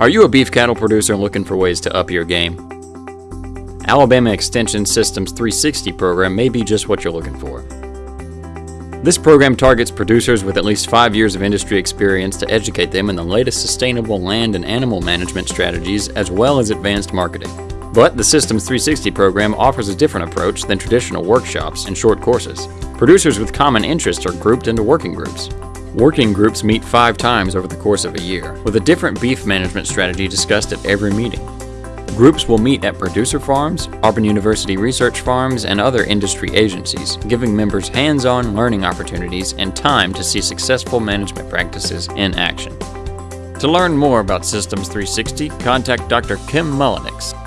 Are you a beef cattle producer looking for ways to up your game? Alabama Extension Systems 360 program may be just what you're looking for. This program targets producers with at least five years of industry experience to educate them in the latest sustainable land and animal management strategies as well as advanced marketing. But the Systems 360 program offers a different approach than traditional workshops and short courses. Producers with common interests are grouped into working groups. Working groups meet five times over the course of a year, with a different beef management strategy discussed at every meeting. Groups will meet at producer farms, Auburn University research farms, and other industry agencies, giving members hands on learning opportunities and time to see successful management practices in action. To learn more about Systems 360, contact Dr. Kim Mullenix